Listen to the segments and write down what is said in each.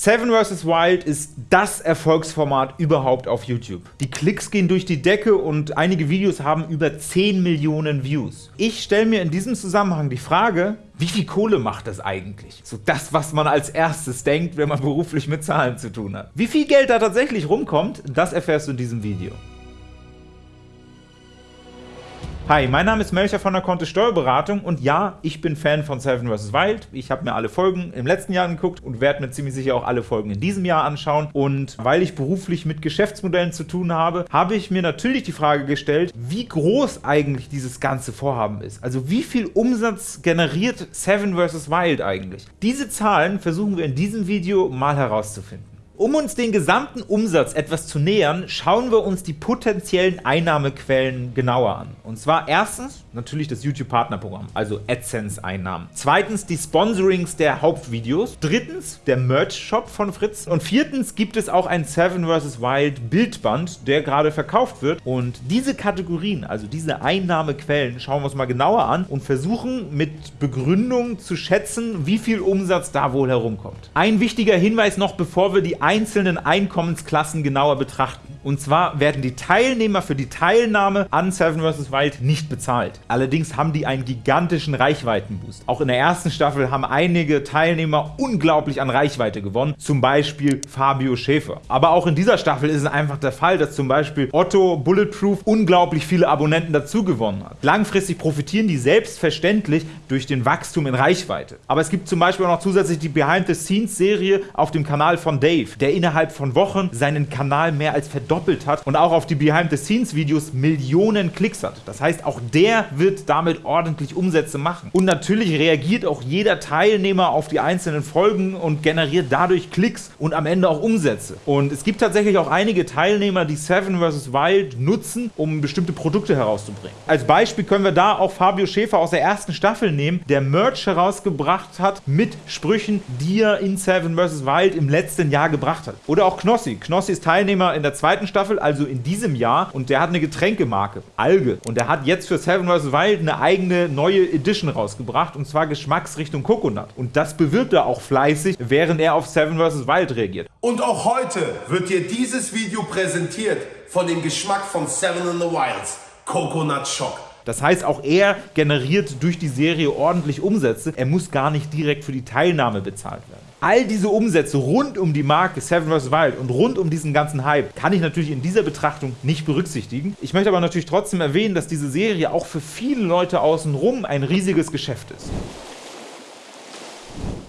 Seven vs. Wild ist das Erfolgsformat überhaupt auf YouTube. Die Klicks gehen durch die Decke und einige Videos haben über 10 Millionen Views. Ich stelle mir in diesem Zusammenhang die Frage, wie viel Kohle macht das eigentlich? So das, was man als erstes denkt, wenn man beruflich mit Zahlen zu tun hat. Wie viel Geld da tatsächlich rumkommt, das erfährst du in diesem Video. Hi, mein Name ist Melcher von der Kontist Steuerberatung und ja, ich bin Fan von Seven vs. Wild. Ich habe mir alle Folgen im letzten Jahr angeguckt und werde mir ziemlich sicher auch alle Folgen in diesem Jahr anschauen. Und weil ich beruflich mit Geschäftsmodellen zu tun habe, habe ich mir natürlich die Frage gestellt, wie groß eigentlich dieses ganze Vorhaben ist. Also wie viel Umsatz generiert Seven vs. Wild eigentlich? Diese Zahlen versuchen wir in diesem Video mal herauszufinden. Um uns den gesamten Umsatz etwas zu nähern, schauen wir uns die potenziellen Einnahmequellen genauer an. Und zwar erstens natürlich das YouTube-Partnerprogramm, also AdSense-Einnahmen. Zweitens die Sponsorings der Hauptvideos. Drittens der Merch-Shop von Fritz. Und viertens gibt es auch ein Seven vs. Wild Bildband, der gerade verkauft wird. Und diese Kategorien, also diese Einnahmequellen, schauen wir uns mal genauer an und versuchen mit Begründung zu schätzen, wie viel Umsatz da wohl herumkommt. Ein wichtiger Hinweis noch, bevor wir die einzelnen Einkommensklassen genauer betrachten. Und zwar werden die Teilnehmer für die Teilnahme an Seven vs. Wild nicht bezahlt. Allerdings haben die einen gigantischen Reichweitenboost. Auch in der ersten Staffel haben einige Teilnehmer unglaublich an Reichweite gewonnen, zum Beispiel Fabio Schäfer. Aber auch in dieser Staffel ist es einfach der Fall, dass zum Beispiel Otto Bulletproof unglaublich viele Abonnenten dazu gewonnen hat. Langfristig profitieren die selbstverständlich durch den Wachstum in Reichweite. Aber es gibt zum Beispiel auch noch zusätzlich die Behind-the-Scenes-Serie auf dem Kanal von Dave, der innerhalb von Wochen seinen Kanal mehr als verdoppelt hat und auch auf die Behind-the-Scenes-Videos Millionen Klicks hat. Das heißt, auch der wird damit ordentlich Umsätze machen. Und natürlich reagiert auch jeder Teilnehmer auf die einzelnen Folgen und generiert dadurch Klicks und am Ende auch Umsätze. Und es gibt tatsächlich auch einige Teilnehmer, die Seven vs. Wild nutzen, um bestimmte Produkte herauszubringen. Als Beispiel können wir da auch Fabio Schäfer aus der ersten Staffel nehmen, der Merch herausgebracht hat mit Sprüchen, die er in Seven vs. Wild im letzten Jahr gebracht hat. Oder auch Knossi. Knossi ist Teilnehmer in der zweiten Staffel, also in diesem Jahr, und der hat eine Getränkemarke, Alge. Und der hat jetzt für Seven vs. Wild eine eigene neue Edition rausgebracht, und zwar Geschmacksrichtung Coconut. Und das bewirbt er auch fleißig, während er auf Seven vs. Wild reagiert. Und auch heute wird dir dieses Video präsentiert von dem Geschmack von Seven in the Wilds, Coconut Shock. Das heißt, auch er generiert durch die Serie ordentlich Umsätze. Er muss gar nicht direkt für die Teilnahme bezahlt werden. All diese Umsätze rund um die Marke Seven vs. Wild und rund um diesen ganzen Hype kann ich natürlich in dieser Betrachtung nicht berücksichtigen. Ich möchte aber natürlich trotzdem erwähnen, dass diese Serie auch für viele Leute außenrum ein riesiges Geschäft ist.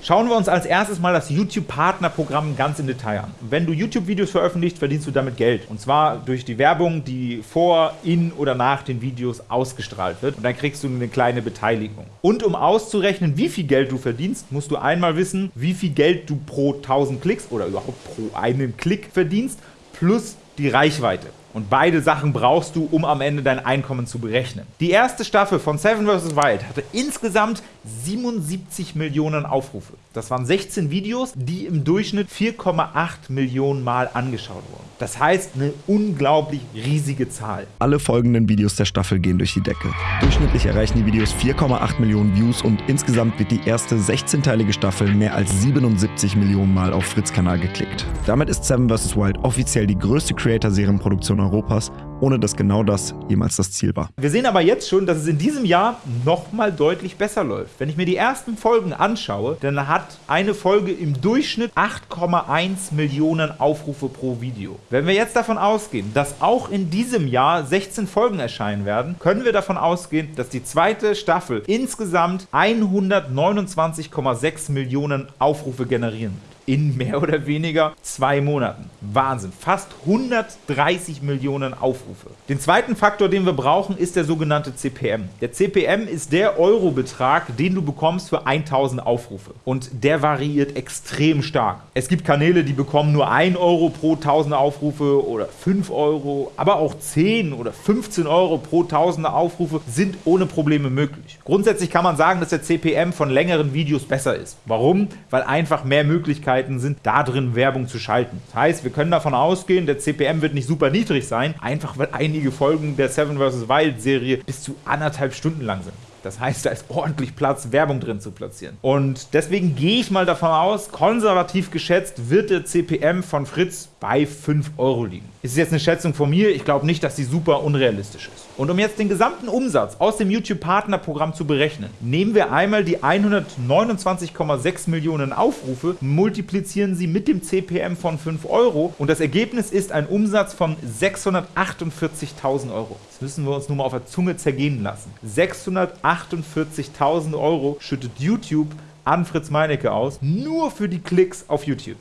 Schauen wir uns als erstes mal das YouTube-Partnerprogramm ganz im Detail an. Wenn du YouTube-Videos veröffentlichst, verdienst du damit Geld. Und zwar durch die Werbung, die vor, in oder nach den Videos ausgestrahlt wird. Und dann kriegst du eine kleine Beteiligung. Und um auszurechnen, wie viel Geld du verdienst, musst du einmal wissen, wie viel Geld du pro 1000 Klicks oder überhaupt pro einen Klick verdienst, plus die Reichweite. Und beide Sachen brauchst du, um am Ende dein Einkommen zu berechnen. Die erste Staffel von Seven vs. Wild hatte insgesamt 77 Millionen Aufrufe. Das waren 16 Videos, die im Durchschnitt 4,8 Millionen Mal angeschaut wurden. Das heißt, eine unglaublich riesige Zahl. Alle folgenden Videos der Staffel gehen durch die Decke. Durchschnittlich erreichen die Videos 4,8 Millionen Views und insgesamt wird die erste 16-teilige Staffel mehr als 77 Millionen Mal auf Fritz-Kanal geklickt. Damit ist Seven vs. Wild offiziell die größte Creator-Serienproduktion Europas ohne dass genau das jemals das Ziel war. Wir sehen aber jetzt schon, dass es in diesem Jahr nochmal deutlich besser läuft. Wenn ich mir die ersten Folgen anschaue, dann hat eine Folge im Durchschnitt 8,1 Millionen Aufrufe pro Video. Wenn wir jetzt davon ausgehen, dass auch in diesem Jahr 16 Folgen erscheinen werden, können wir davon ausgehen, dass die zweite Staffel insgesamt 129,6 Millionen Aufrufe generieren wird in mehr oder weniger zwei Monaten. Wahnsinn. Fast 130 Millionen Aufrufe. Den zweiten Faktor, den wir brauchen, ist der sogenannte CPM. Der CPM ist der Eurobetrag, den du bekommst für 1000 Aufrufe. Und der variiert extrem stark. Es gibt Kanäle, die bekommen nur 1 Euro pro 1000 Aufrufe oder 5 Euro, aber auch 10 oder 15 Euro pro 1000 Aufrufe sind ohne Probleme möglich. Grundsätzlich kann man sagen, dass der CPM von längeren Videos besser ist. Warum? Weil einfach mehr Möglichkeiten Möglichkeiten sind, da drin Werbung zu schalten. Das heißt, wir können davon ausgehen, der CPM wird nicht super niedrig sein, einfach weil einige Folgen der Seven vs. Wild Serie bis zu anderthalb Stunden lang sind. Das heißt, da ist ordentlich Platz, Werbung drin zu platzieren. Und deswegen gehe ich mal davon aus, konservativ geschätzt wird der CPM von Fritz bei 5 Euro liegen. Ist jetzt eine Schätzung von mir, ich glaube nicht, dass die super unrealistisch ist. Und um jetzt den gesamten Umsatz aus dem YouTube-Partnerprogramm zu berechnen, nehmen wir einmal die 129,6 Millionen Aufrufe, multiplizieren sie mit dem CPM von 5 Euro und das Ergebnis ist ein Umsatz von 648.000 Euro. Das müssen wir uns nur mal auf der Zunge zergehen lassen. 648.000 Euro schüttet YouTube an Fritz Meinecke aus, nur für die Klicks auf YouTube.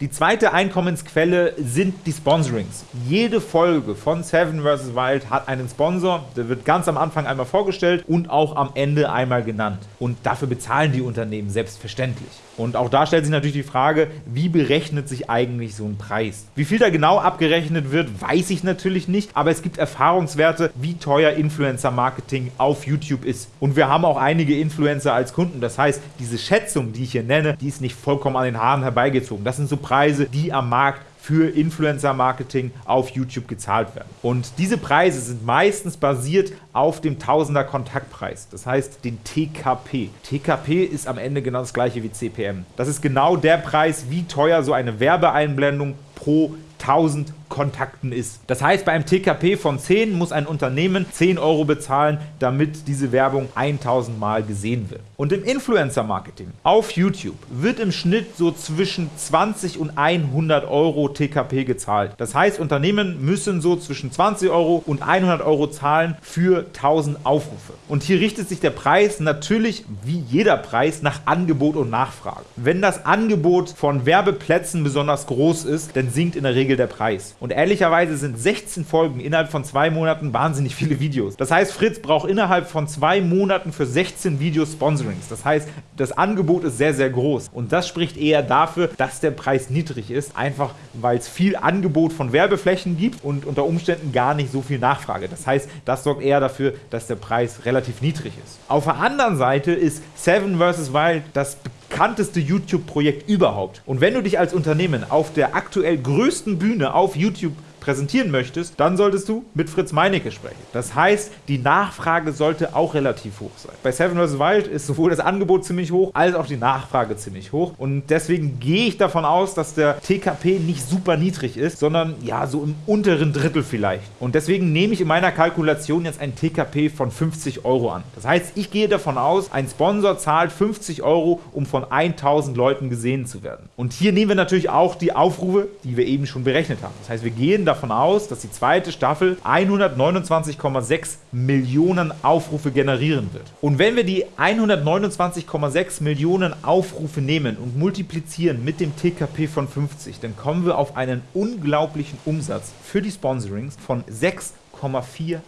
Die zweite Einkommensquelle sind die Sponsorings. Jede Folge von Seven vs. Wild hat einen Sponsor, der wird ganz am Anfang einmal vorgestellt und auch am Ende einmal genannt. Und dafür bezahlen die Unternehmen selbstverständlich. Und auch da stellt sich natürlich die Frage, wie berechnet sich eigentlich so ein Preis? Wie viel da genau abgerechnet wird, weiß ich natürlich nicht, aber es gibt Erfahrungswerte, wie teuer Influencer-Marketing auf YouTube ist. Und wir haben auch einige Influencer als Kunden. Das heißt, diese Schätzung, die ich hier nenne, die ist nicht vollkommen an den Haaren herbeigezogen. Das sind so Preise, die am Markt für Influencer-Marketing auf YouTube gezahlt werden. Und diese Preise sind meistens basiert auf dem Tausender Kontaktpreis, das heißt den TKP. TKP ist am Ende genau das gleiche wie CPM. Das ist genau der Preis, wie teuer so eine Werbeeinblendung pro 1000 Kontakten ist. Das heißt, bei einem TKP von 10 muss ein Unternehmen 10 Euro bezahlen, damit diese Werbung 1000 Mal gesehen wird. Und im Influencer-Marketing auf YouTube wird im Schnitt so zwischen 20 und 100 Euro TKP gezahlt. Das heißt, Unternehmen müssen so zwischen 20 Euro und 100 Euro zahlen für 1000 Aufrufe. Und hier richtet sich der Preis natürlich wie jeder Preis nach Angebot und Nachfrage. Wenn das Angebot von Werbeplätzen besonders groß ist, dann sinkt in der Regel der Preis. Und ehrlicherweise sind 16 Folgen innerhalb von zwei Monaten wahnsinnig viele Videos. Das heißt, Fritz braucht innerhalb von zwei Monaten für 16 Videos Sponsorings. Das heißt, das Angebot ist sehr, sehr groß. Und das spricht eher dafür, dass der Preis niedrig ist, einfach weil es viel Angebot von Werbeflächen gibt und unter Umständen gar nicht so viel Nachfrage. Das heißt, das sorgt eher dafür, dass der Preis relativ niedrig ist. Auf der anderen Seite ist Seven vs. Wild das bekannteste YouTube-Projekt überhaupt. Und wenn du dich als Unternehmen auf der aktuell größten Bühne auf YouTube präsentieren möchtest, dann solltest du mit Fritz Meinecke sprechen. Das heißt, die Nachfrage sollte auch relativ hoch sein. Bei Seven vs. Wild ist sowohl das Angebot ziemlich hoch, als auch die Nachfrage ziemlich hoch. Und deswegen gehe ich davon aus, dass der TKP nicht super niedrig ist, sondern ja, so im unteren Drittel vielleicht. Und deswegen nehme ich in meiner Kalkulation jetzt ein TKP von 50 Euro an. Das heißt, ich gehe davon aus, ein Sponsor zahlt 50 Euro, um von 1000 Leuten gesehen zu werden. Und hier nehmen wir natürlich auch die Aufrufe, die wir eben schon berechnet haben. Das heißt, wir gehen davon davon aus, dass die zweite Staffel 129,6 Millionen Aufrufe generieren wird. Und wenn wir die 129,6 Millionen Aufrufe nehmen und multiplizieren mit dem TKP von 50, dann kommen wir auf einen unglaublichen Umsatz für die Sponsorings von 6,48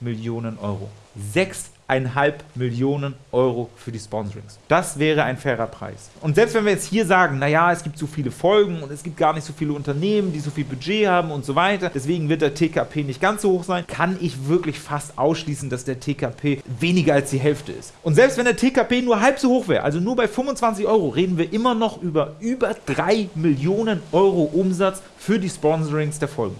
Millionen Euro. 6 1,5 Millionen Euro für die Sponsorings. Das wäre ein fairer Preis. Und selbst wenn wir jetzt hier sagen, naja, es gibt so viele Folgen und es gibt gar nicht so viele Unternehmen, die so viel Budget haben und so weiter, deswegen wird der TKP nicht ganz so hoch sein, kann ich wirklich fast ausschließen, dass der TKP weniger als die Hälfte ist. Und selbst wenn der TKP nur halb so hoch wäre, also nur bei 25 Euro, reden wir immer noch über über 3 Millionen Euro Umsatz für die Sponsorings der Folgen.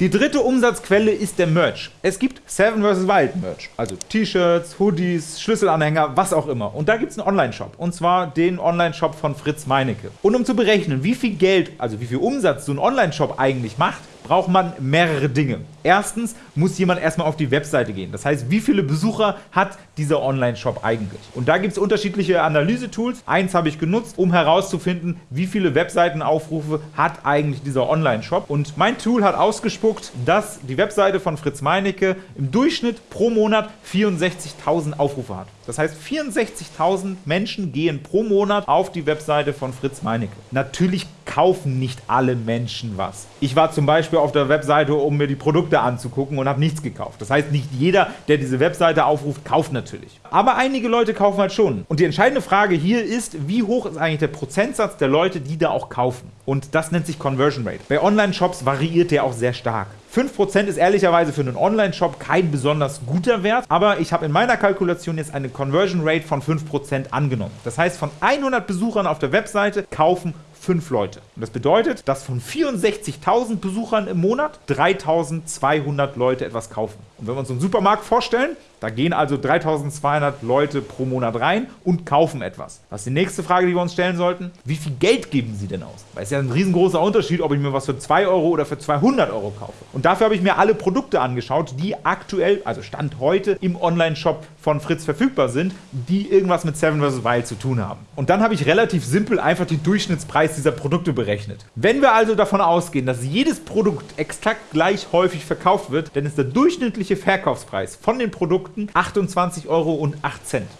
Die dritte Umsatzquelle ist der Merch. Es gibt Seven vs. Wild Merch, also T-Shirts, Hoodies, Schlüsselanhänger, was auch immer. Und da gibt es einen Online-Shop, und zwar den Online-Shop von Fritz Meinecke. Und um zu berechnen, wie viel Geld, also wie viel Umsatz so ein Online-Shop eigentlich macht, braucht man mehrere Dinge. Erstens muss jemand erstmal auf die Webseite gehen. Das heißt, wie viele Besucher hat dieser Online-Shop eigentlich? Und da gibt es unterschiedliche Analyse-Tools. Eins habe ich genutzt, um herauszufinden, wie viele Webseitenaufrufe hat eigentlich dieser Online-Shop. Und mein Tool hat ausgespuckt, dass die Webseite von Fritz Meinecke im Durchschnitt pro Monat 64.000 Aufrufe hat. Das heißt, 64.000 Menschen gehen pro Monat auf die Webseite von Fritz Meinecke. Natürlich kaufen nicht alle Menschen was. Ich war zum Beispiel auf der Webseite, um mir die Produkte anzugucken und habe nichts gekauft. Das heißt, nicht jeder, der diese Webseite aufruft, kauft natürlich. Aber einige Leute kaufen halt schon. Und die entscheidende Frage hier ist, wie hoch ist eigentlich der Prozentsatz der Leute, die da auch kaufen? Und das nennt sich Conversion Rate. Bei Online-Shops variiert der auch sehr stark. 5% ist ehrlicherweise für einen Online-Shop kein besonders guter Wert, aber ich habe in meiner Kalkulation jetzt eine Conversion Rate von 5% angenommen. Das heißt, von 100 Besuchern auf der Webseite kaufen fünf Leute. Und das bedeutet, dass von 64.000 Besuchern im Monat 3.200 Leute etwas kaufen. Und wenn wir uns einen Supermarkt vorstellen, da gehen also 3200 Leute pro Monat rein und kaufen etwas. Was ist die nächste Frage, die wir uns stellen sollten? Wie viel Geld geben sie denn aus? Weil es ist ja ein riesengroßer Unterschied, ob ich mir was für 2 Euro oder für 200 Euro kaufe. Und dafür habe ich mir alle Produkte angeschaut, die aktuell, also Stand heute, im Online-Shop von Fritz verfügbar sind, die irgendwas mit Seven vs. Wild zu tun haben. Und dann habe ich relativ simpel einfach den Durchschnittspreis dieser Produkte berechnet. Wenn wir also davon ausgehen, dass jedes Produkt exakt gleich häufig verkauft wird, dann ist der durchschnittliche Verkaufspreis von den Produkten Produkten 28,08 Euro.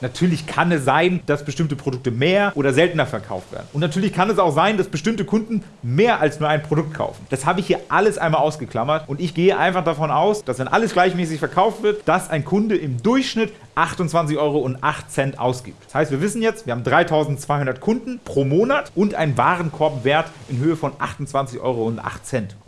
Natürlich kann es sein, dass bestimmte Produkte mehr oder seltener verkauft werden. Und natürlich kann es auch sein, dass bestimmte Kunden mehr als nur ein Produkt kaufen. Das habe ich hier alles einmal ausgeklammert und ich gehe einfach davon aus, dass wenn alles gleichmäßig verkauft wird, dass ein Kunde im Durchschnitt 28,08 Euro ausgibt. Das heißt, wir wissen jetzt, wir haben 3200 Kunden pro Monat und einen Warenkorbwert in Höhe von 28,08 Euro. Und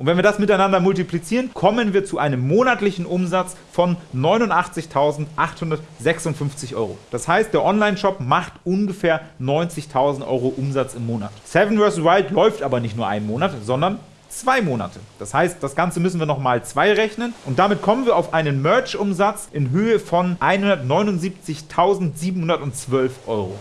wenn wir das miteinander multiplizieren, kommen wir zu einem monatlichen Umsatz von 89.856 Euro. Das heißt, der Online-Shop macht ungefähr 90.000 Euro Umsatz im Monat. Seven vs. Wild läuft aber nicht nur einen Monat, sondern zwei Monate. Das heißt, das Ganze müssen wir nochmal zwei rechnen und damit kommen wir auf einen Merch-Umsatz in Höhe von 179.712 Euro.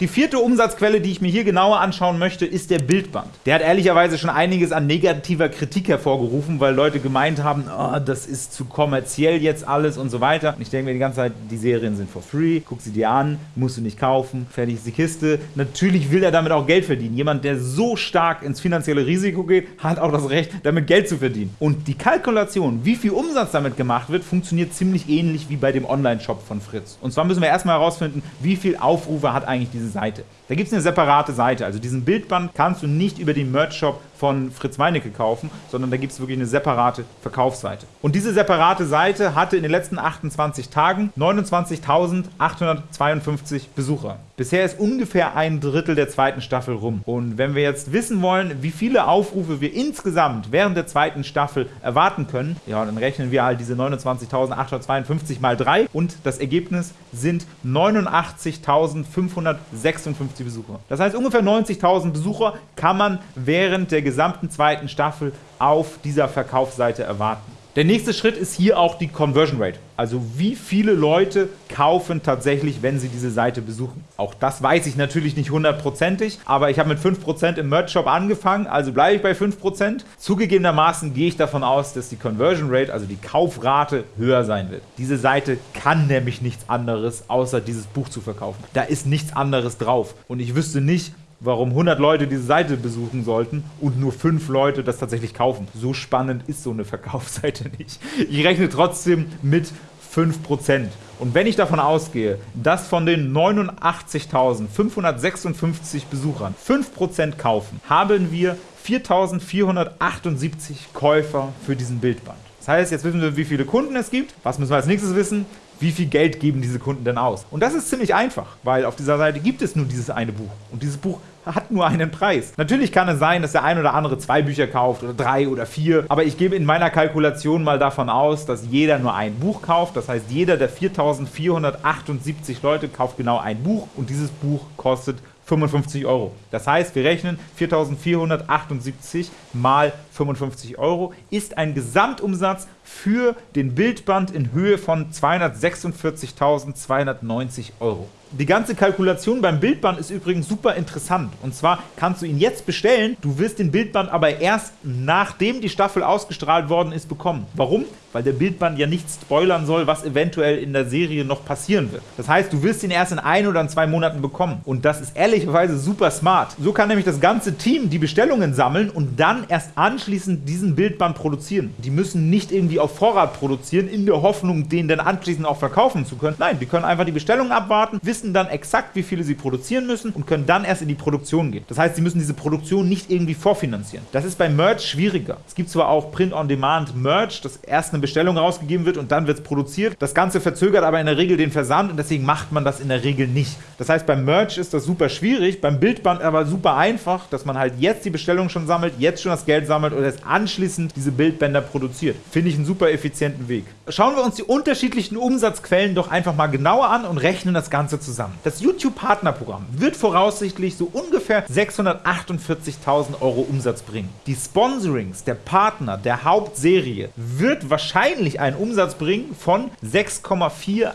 Die vierte Umsatzquelle, die ich mir hier genauer anschauen möchte, ist der Bildband. Der hat ehrlicherweise schon einiges an negativer Kritik hervorgerufen, weil Leute gemeint haben, oh, das ist zu kommerziell jetzt alles und so weiter. Und ich denke mir die ganze Zeit, die Serien sind for free, guck sie dir an, musst du nicht kaufen, fertig ist die Kiste. Natürlich will er damit auch Geld verdienen. Jemand, der so stark ins finanzielle Risiko geht, hat auch das Recht, damit Geld zu verdienen. Und die Kalkulation, wie viel Umsatz damit gemacht wird, funktioniert ziemlich ähnlich wie bei dem Online-Shop von Fritz. Und zwar müssen wir erstmal herausfinden, wie viel Aufrufe hat eigentlich diese Seite. Da gibt es eine separate Seite. Also diesen Bildband kannst du nicht über den Merch-Shop von Fritz Meinecke kaufen, sondern da gibt es wirklich eine separate Verkaufsseite. Und diese separate Seite hatte in den letzten 28 Tagen 29.852 Besucher. Bisher ist ungefähr ein Drittel der zweiten Staffel rum. Und wenn wir jetzt wissen wollen, wie viele Aufrufe wir insgesamt während der zweiten Staffel erwarten können, ja, dann rechnen wir halt diese 29.852 mal 3 und das Ergebnis sind 89.556 Besucher. Das heißt, ungefähr 90.000 Besucher kann man während der gesamten zweiten Staffel auf dieser Verkaufsseite erwarten. Der nächste Schritt ist hier auch die Conversion Rate, also wie viele Leute kaufen tatsächlich, wenn sie diese Seite besuchen. Auch das weiß ich natürlich nicht hundertprozentig, aber ich habe mit 5% im Merch-Shop angefangen, also bleibe ich bei 5%. Zugegebenermaßen gehe ich davon aus, dass die Conversion Rate, also die Kaufrate, höher sein wird. Diese Seite kann nämlich nichts anderes, außer dieses Buch zu verkaufen. Da ist nichts anderes drauf und ich wüsste nicht, warum 100 Leute diese Seite besuchen sollten und nur 5 Leute das tatsächlich kaufen. So spannend ist so eine Verkaufsseite nicht. Ich rechne trotzdem mit 5%. Und wenn ich davon ausgehe, dass von den 89.556 Besuchern 5% kaufen, haben wir 4.478 Käufer für diesen Bildband. Das heißt, jetzt wissen wir, wie viele Kunden es gibt. Was müssen wir als nächstes wissen? Wie viel Geld geben diese Kunden denn aus? Und das ist ziemlich einfach, weil auf dieser Seite gibt es nur dieses eine Buch. Und dieses Buch hat nur einen Preis. Natürlich kann es sein, dass der ein oder andere zwei Bücher kauft oder drei oder vier, aber ich gebe in meiner Kalkulation mal davon aus, dass jeder nur ein Buch kauft. Das heißt, jeder der 4478 Leute kauft genau ein Buch und dieses Buch kostet 55 Euro. Das heißt, wir rechnen 4.478 mal 55 Euro ist ein Gesamtumsatz für den Bildband in Höhe von 246.290 Euro. Die ganze Kalkulation beim Bildband ist übrigens super interessant. Und zwar kannst du ihn jetzt bestellen, du wirst den Bildband aber erst nachdem die Staffel ausgestrahlt worden ist bekommen. Warum? Weil der Bildband ja nicht spoilern soll, was eventuell in der Serie noch passieren wird. Das heißt, du wirst ihn erst in ein oder in zwei Monaten bekommen. Und das ist ehrlicherweise super smart. So kann nämlich das ganze Team die Bestellungen sammeln und dann erst anschließend diesen Bildband produzieren. Die müssen nicht irgendwie auf Vorrat produzieren, in der Hoffnung, den dann anschließend auch verkaufen zu können. Nein, die können einfach die Bestellungen abwarten, wissen, dann exakt, wie viele sie produzieren müssen und können dann erst in die Produktion gehen. Das heißt, sie müssen diese Produktion nicht irgendwie vorfinanzieren. Das ist bei Merch schwieriger. Es gibt zwar auch Print-on-Demand Merch, das erst eine Bestellung rausgegeben wird und dann wird es produziert. Das Ganze verzögert aber in der Regel den Versand und deswegen macht man das in der Regel nicht. Das heißt, beim Merch ist das super schwierig, beim Bildband aber super einfach, dass man halt jetzt die Bestellung schon sammelt, jetzt schon das Geld sammelt und erst anschließend diese Bildbänder produziert. Finde ich einen super effizienten Weg. Schauen wir uns die unterschiedlichen Umsatzquellen doch einfach mal genauer an und rechnen das Ganze zusammen. Das YouTube-Partnerprogramm wird voraussichtlich so ungefähr 648.000 Euro Umsatz bringen. Die Sponsorings der Partner der Hauptserie wird wahrscheinlich einen Umsatz bringen von 6,48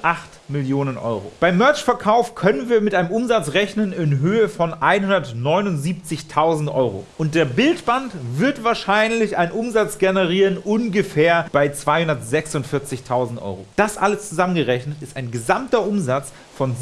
Millionen Euro. Beim Merch-Verkauf können wir mit einem Umsatz rechnen in Höhe von 179.000 Euro. Und der Bildband wird wahrscheinlich einen Umsatz generieren ungefähr bei 246.000 Euro. Das alles zusammengerechnet ist ein gesamter Umsatz von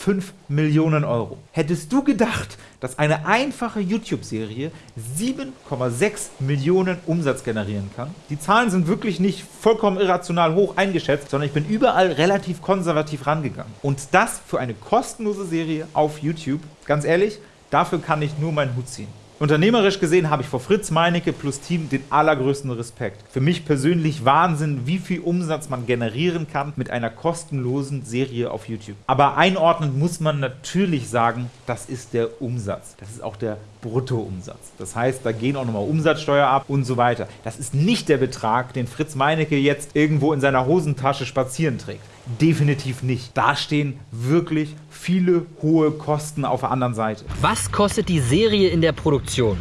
7,55 Millionen Euro. Hättest du gedacht, dass eine einfache YouTube-Serie 7,6 Millionen Umsatz generieren kann? Die Zahlen sind wirklich nicht vollkommen irrational hoch eingeschätzt, sondern ich bin überall relativ konservativ rangegangen. Und das für eine kostenlose Serie auf YouTube, ganz ehrlich, dafür kann ich nur meinen Hut ziehen. Unternehmerisch gesehen habe ich vor Fritz Meinecke plus Team den allergrößten Respekt. Für mich persönlich Wahnsinn, wie viel Umsatz man generieren kann mit einer kostenlosen Serie auf YouTube. Aber einordnend muss man natürlich sagen, das ist der Umsatz. Das ist auch der Bruttoumsatz. Das heißt, da gehen auch nochmal Umsatzsteuer ab und so weiter. Das ist nicht der Betrag, den Fritz Meinecke jetzt irgendwo in seiner Hosentasche spazieren trägt. Definitiv nicht. Da stehen wirklich viele hohe Kosten auf der anderen Seite. Was kostet die Serie in der Produktion?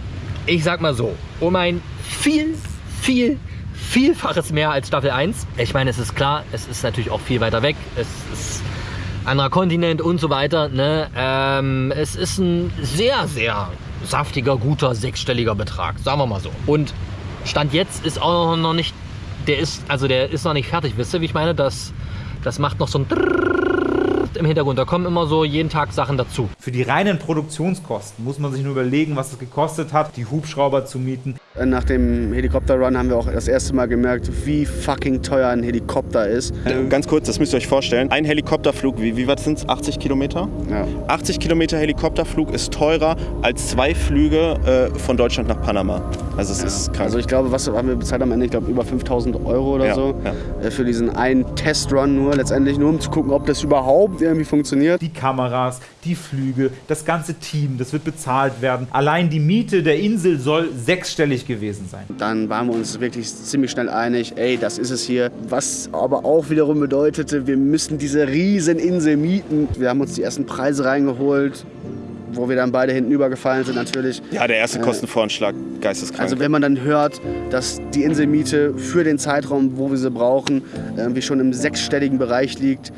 Ich sag mal so, um ein viel, viel, vielfaches mehr als Staffel 1. Ich meine, es ist klar, es ist natürlich auch viel weiter weg. Es ist anderer Kontinent und so weiter. Ne? Ähm, es ist ein sehr, sehr saftiger, guter, sechsstelliger Betrag, sagen wir mal so. Und Stand jetzt ist auch noch nicht, der ist, also der ist noch nicht fertig. Wisst ihr, wie ich meine? Das, das macht noch so ein im Hintergrund. Da kommen immer so jeden Tag Sachen dazu. Für die reinen Produktionskosten muss man sich nur überlegen, was es gekostet hat, die Hubschrauber zu mieten. Nach dem Helikopterrun haben wir auch das erste Mal gemerkt, wie fucking teuer ein Helikopter ist. Ganz kurz, das müsst ihr euch vorstellen. Ein Helikopterflug, wie, wie weit sind es? 80 Kilometer? Ja. 80 Kilometer Helikopterflug ist teurer als zwei Flüge äh, von Deutschland nach Panama. Also es ist krank. Also ich glaube, was haben wir bezahlt am Ende? Ich glaube über 5000 Euro oder Ja, so. ja. Äh, Für diesen einen Testrun nur, letztendlich nur um zu gucken, ob das überhaupt irgendwie funktioniert. Die Kameras, die Flüge, das ganze Team, das wird bezahlt werden. Allein die Miete der Insel soll sechsstellig gewesen sein. Dann waren wir uns wirklich ziemlich schnell einig, ey, das ist es hier. Was aber auch wiederum bedeutete, wir müssen diese riesen Insel mieten. Wir haben uns die ersten Preise reingeholt, wo wir dann beide hinten übergefallen sind natürlich. ja, der erste Kostenvoranschlag, geisteskrank. Also wenn man dann hört, dass die Inselmiete für den Zeitraum, wo wir sie brauchen, irgendwie schon im sechsstelligen Bereich liegt,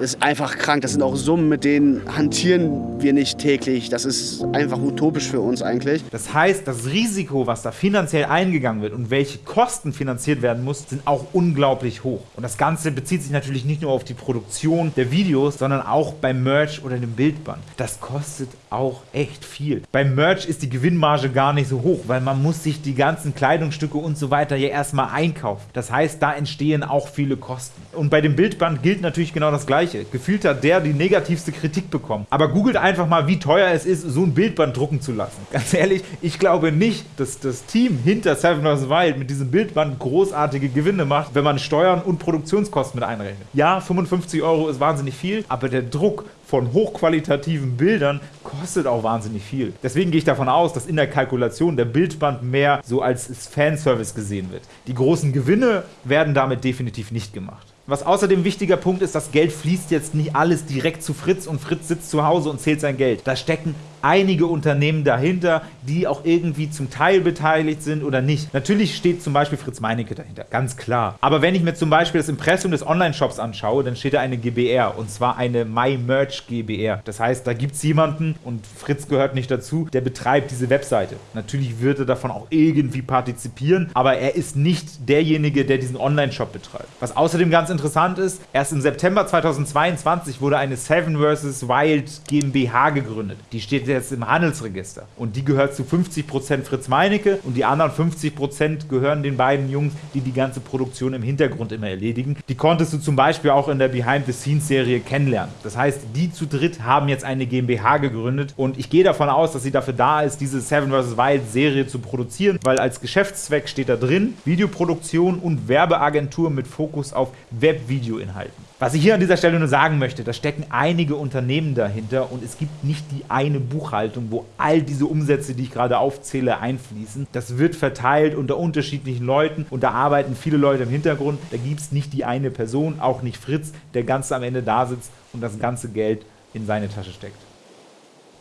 ist einfach krank. Das sind auch Summen, mit denen hantieren wir nicht täglich. Das ist einfach utopisch für uns eigentlich. Das heißt, das Risiko, was da finanziell eingegangen wird und welche Kosten finanziert werden muss, sind auch unglaublich hoch. Und das Ganze bezieht sich natürlich nicht nur auf die Produktion der Videos, sondern auch beim Merch oder dem Bildband. Das kostet auch echt viel. Beim Merch ist die Gewinnmarge gar nicht so hoch, weil man muss sich die ganzen Kleidungsstücke und so weiter ja erstmal einkaufen. Das heißt, da entstehen auch viele Kosten. Und bei dem Bildband gilt natürlich genau das Gleiche. Gefühlt hat der die negativste Kritik bekommen. Aber googelt einfach mal, wie teuer es ist, so ein Bildband drucken zu lassen. Ganz ehrlich, ich glaube nicht, dass das Team hinter Seven vs. Wild mit diesem Bildband großartige Gewinne macht, wenn man Steuern und Produktionskosten mit einrechnet. Ja, 55 Euro ist wahnsinnig viel, aber der Druck von hochqualitativen Bildern kostet auch wahnsinnig viel. Deswegen gehe ich davon aus, dass in der Kalkulation der Bildband mehr so als Fanservice gesehen wird. Die großen Gewinne werden damit definitiv nicht gemacht. Was außerdem wichtiger Punkt ist, das Geld fließt jetzt nicht alles direkt zu Fritz und Fritz sitzt zu Hause und zählt sein Geld. Da stecken einige Unternehmen dahinter, die auch irgendwie zum Teil beteiligt sind oder nicht. Natürlich steht zum Beispiel Fritz Meinecke dahinter, ganz klar. Aber wenn ich mir zum Beispiel das Impressum des Online-Shops anschaue, dann steht da eine GBR und zwar eine MyMerch GBR. Das heißt, da gibt es jemanden und Fritz gehört nicht dazu, der betreibt diese Webseite. Natürlich wird er davon auch irgendwie partizipieren, aber er ist nicht derjenige, der diesen Online-Shop betreibt. Was außerdem ganz interessant ist, erst im September 2022 wurde eine Seven vs. Wild GmbH gegründet. Die steht jetzt im Handelsregister. Und die gehört zu 50% Fritz Meinecke und die anderen 50% gehören den beiden Jungs, die die ganze Produktion im Hintergrund immer erledigen. Die konntest du zum Beispiel auch in der Behind-the-Scenes-Serie kennenlernen. Das heißt, die zu dritt haben jetzt eine GmbH gegründet und ich gehe davon aus, dass sie dafür da ist, diese Seven vs. Wild Serie zu produzieren, weil als Geschäftszweck steht da drin, Videoproduktion und Werbeagentur mit Fokus auf Webvideoinhalten. Was ich hier an dieser Stelle nur sagen möchte, da stecken einige Unternehmen dahinter und es gibt nicht die eine Buchhaltung, wo all diese Umsätze, die ich gerade aufzähle, einfließen. Das wird verteilt unter unterschiedlichen Leuten und da arbeiten viele Leute im Hintergrund. Da gibt es nicht die eine Person, auch nicht Fritz, der ganz am Ende da sitzt und das ganze Geld in seine Tasche steckt.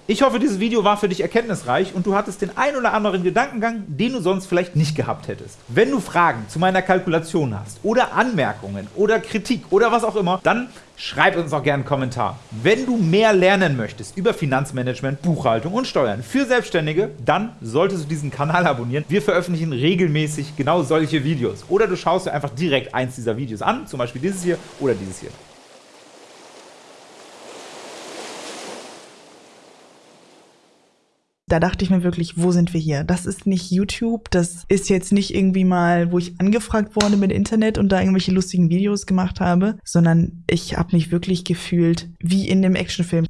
Ich hoffe, dieses Video war für dich erkenntnisreich und du hattest den ein oder anderen Gedankengang, den du sonst vielleicht nicht gehabt hättest. Wenn du Fragen zu meiner Kalkulation hast oder Anmerkungen oder Kritik oder was auch immer, dann schreib uns auch gerne einen Kommentar. Wenn du mehr lernen möchtest über Finanzmanagement, Buchhaltung und Steuern für Selbstständige, dann solltest du diesen Kanal abonnieren. Wir veröffentlichen regelmäßig genau solche Videos. Oder du schaust dir einfach direkt eins dieser Videos an, zum Beispiel dieses hier oder dieses hier. Da dachte ich mir wirklich, wo sind wir hier? Das ist nicht YouTube, das ist jetzt nicht irgendwie mal, wo ich angefragt wurde mit Internet und da irgendwelche lustigen Videos gemacht habe, sondern ich habe mich wirklich gefühlt wie in dem Actionfilm.